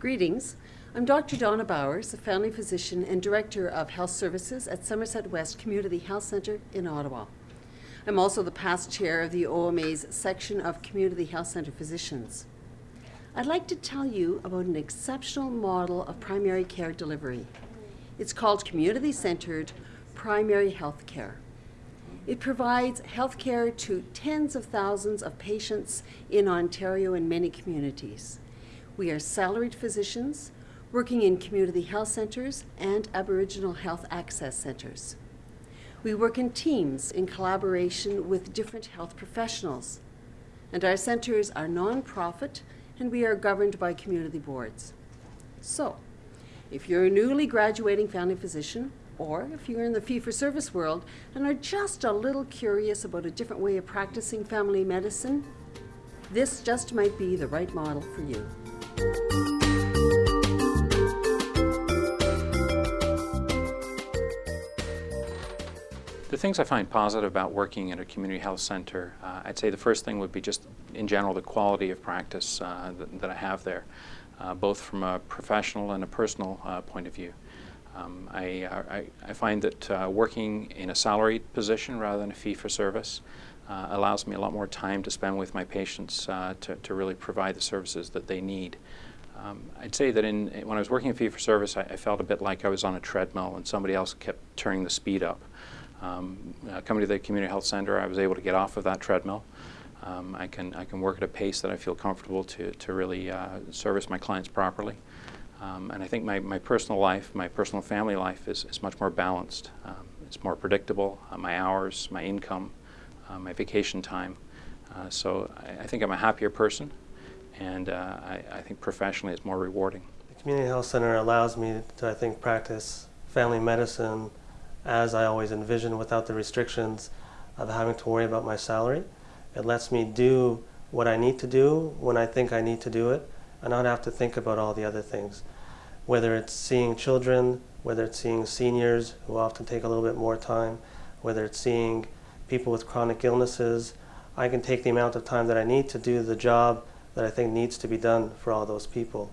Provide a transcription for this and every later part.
Greetings. I'm Dr. Donna Bowers, a family physician and Director of Health Services at Somerset West Community Health Centre in Ottawa. I'm also the past chair of the OMA's section of Community Health Centre physicians. I'd like to tell you about an exceptional model of primary care delivery. It's called Community Centered Primary Health Care. It provides health care to tens of thousands of patients in Ontario and many communities. We are salaried physicians working in community health centres and Aboriginal health access centres. We work in teams in collaboration with different health professionals. And our centres are non-profit and we are governed by community boards. So, if you're a newly graduating family physician, or if you're in the fee-for-service world and are just a little curious about a different way of practicing family medicine, this just might be the right model for you. The things I find positive about working at a community health center, uh, I'd say the first thing would be just in general the quality of practice uh, that, that, I have there, uh, both from a professional and a personal uh, point of view. Um, I, I, I, find that uh, working in a salaried position rather than a fee-for-service uh, allows me a lot more time to spend with my patients to, to really provide the services that they need. Um, I'd say that in, when I was working in fee-for-service, I, I, felt a bit like I was on a treadmill and somebody else kept turning the speed up. Um, uh, coming to the community health center, I was able to get off of that treadmill. Um, I can I can work at a pace that I feel comfortable to to really uh, service my clients properly. Um, and I think my, my personal life, my personal family life is, is much more balanced. Um, it's more predictable, uh, my hours, my income, uh, my vacation time. Uh, so I, I, think I'm a happier person and uh, I, I think professionally it's more rewarding. The community health center allows me to, I think, practice family medicine as I always envisioned without the restrictions of having to worry about my salary. It lets me do what I need to do when I think I need to do it and not have to think about all the other things. Whether it's seeing children, whether it's seeing seniors who often take a little bit more time, whether it's seeing people with chronic illnesses, I can take the amount of time that I need to do the job that I think needs to be done for all those people.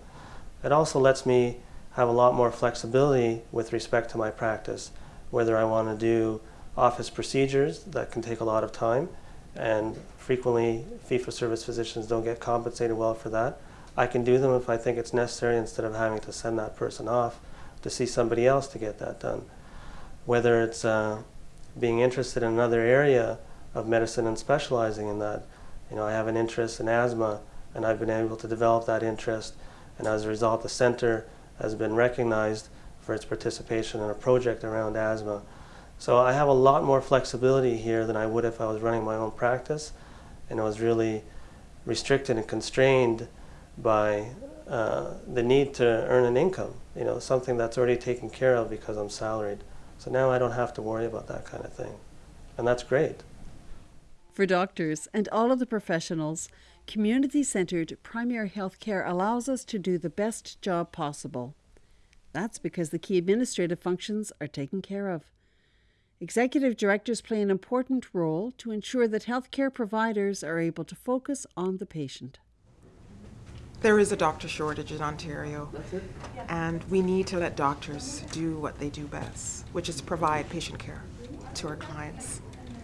It also lets me have a lot more flexibility with respect to my practice whether I want to do office procedures that can take a lot of time and frequently fee-for-service physicians don't get compensated well for that. I can do them if I think it's necessary instead of having to send that person off to see somebody else to get that done. Whether it's uh, being interested in another area of medicine and specializing in that. You know, I have an interest in asthma and I've been able to develop that interest and as a result the center has been recognized for its participation in a project around asthma. So I have a lot more flexibility here than I would if I was running my own practice and I was really restricted and constrained by uh, the need to earn an income, you know, something that's already taken care of because I'm salaried. So now I don't have to worry about that kind of thing. And that's great. For doctors and all of the professionals, community centered primary health care allows us to do the best job possible. That's because the key administrative functions are taken care of. Executive directors play an important role to ensure that healthcare providers are able to focus on the patient. There is a doctor shortage in Ontario, and we need to let doctors do what they do best, which is provide patient care to our clients.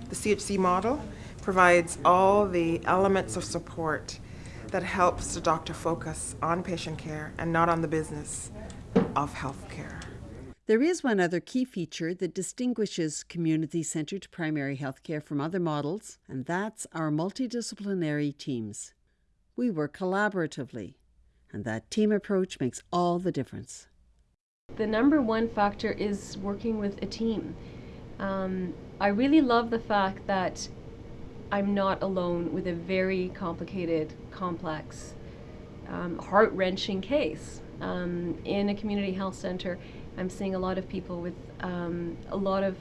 The CHC model provides all the elements of support that helps the doctor focus on patient care and not on the business of healthcare. There is one other key feature that distinguishes community centered primary healthcare from other models, and that's our multidisciplinary teams. We work collaboratively, and that team approach makes all the difference. The number one factor is working with a team. Um, I really love the fact that I'm not alone with a very complicated, complex, um, heart wrenching case um, in a community health center, I'm seeing a lot of people with um, a lot of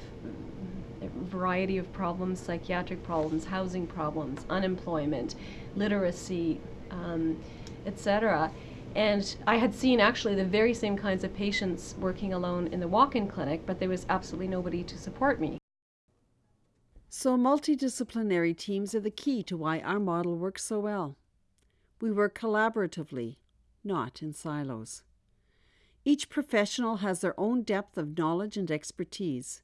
variety of problems, psychiatric problems, housing problems, unemployment, literacy, um, etc. And I had seen actually the very same kinds of patients working alone in the walk-in clinic, but there was absolutely nobody to support me. So multidisciplinary teams are the key to why our model works so well. We work collaboratively, not in silos. Each professional has their own depth of knowledge and expertise.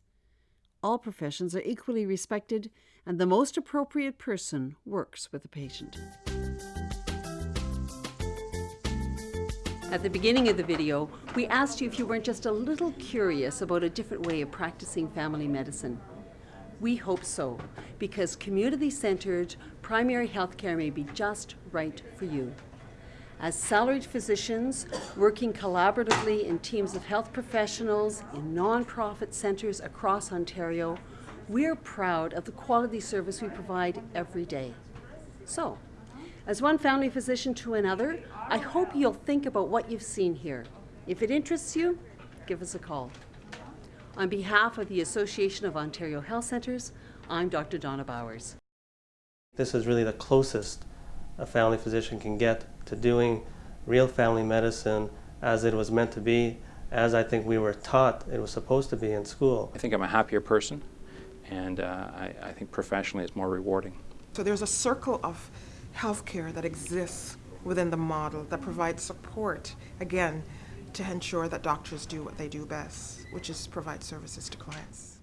All professions are equally respected, and the most appropriate person works with the patient. At the beginning of the video, we asked you if you weren't just a little curious about a different way of practicing family medicine. We hope so, because community centered primary health care may be just right for you. As salaried physicians working collaboratively in teams of health professionals in nonprofit centres across Ontario, we're proud of the quality service we provide every day. So, as one family physician to another, I hope you'll think about what you've seen here. If it interests you, give us a call. On behalf of the Association of Ontario Health Centres, I'm Dr. Donna Bowers. This is really the closest a family physician can get to doing real family medicine as it was meant to be, as I think we were taught it was supposed to be in school. I think I'm a happier person, and uh, I, I think professionally it's more rewarding. So there's a circle of healthcare that exists within the model that provides support, again, to ensure that doctors do what they do best, which is provide services to clients.